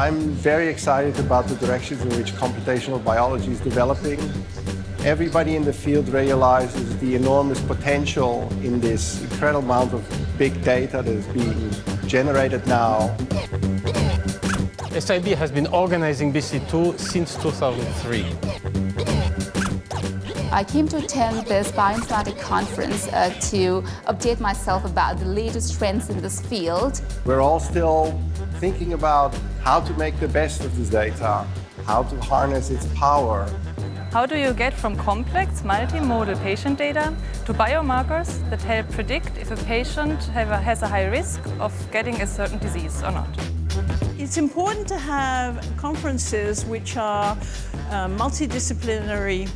I'm very excited about the directions in which computational biology is developing. Everybody in the field realizes the enormous potential in this incredible amount of big data that is being generated now. SIB has been organizing BC2 since 2003. I came to attend this bioinformatics conference uh, to update myself about the latest trends in this field. We're all still thinking about how to make the best of this data, how to harness its power. How do you get from complex multimodal patient data to biomarkers that help predict if a patient has a high risk of getting a certain disease or not? It's important to have conferences which are uh, multidisciplinary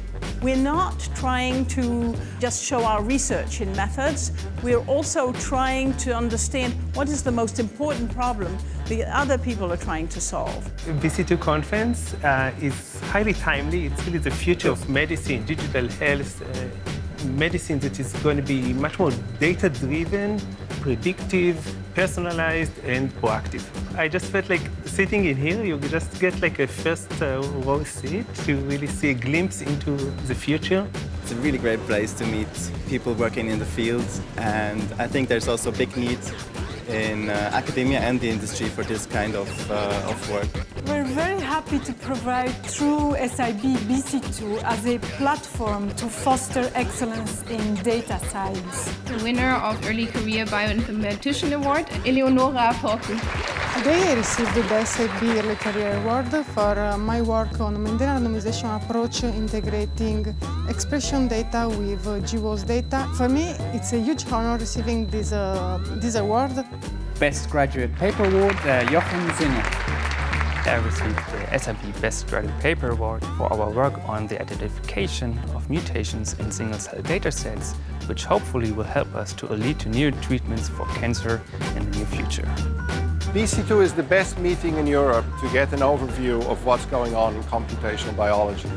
we're not trying to just show our research in methods. We're also trying to understand what is the most important problem the other people are trying to solve. BC2 conference uh, is highly timely. It's really the future of medicine, digital health, uh, medicine that is going to be much more data-driven, predictive, personalized, and proactive. I just felt like sitting in here, you just get like a first uh, row seat to really see a glimpse into the future. It's a really great place to meet people working in the field, and I think there's also big need in uh, academia and the industry for this kind of, uh, of work. We're very happy to provide through SIB BC2 as a platform to foster excellence in data science. The winner of Early Career Bioinformatician Award, Eleonora Porcu. Today I received the SIB Early Career Award for uh, my work on Mendelian randomization approach integrating expression data with uh, GWAS data. For me, it's a huge honor receiving this, uh, this award. Best Graduate Paper Award, uh, Jochen Singer. I received the SIB Best Graduate Paper Award for our work on the identification of mutations in single-cell datasets, which hopefully will help us to lead to new treatments for cancer in the near future. BC2 is the best meeting in Europe to get an overview of what's going on in computational biology.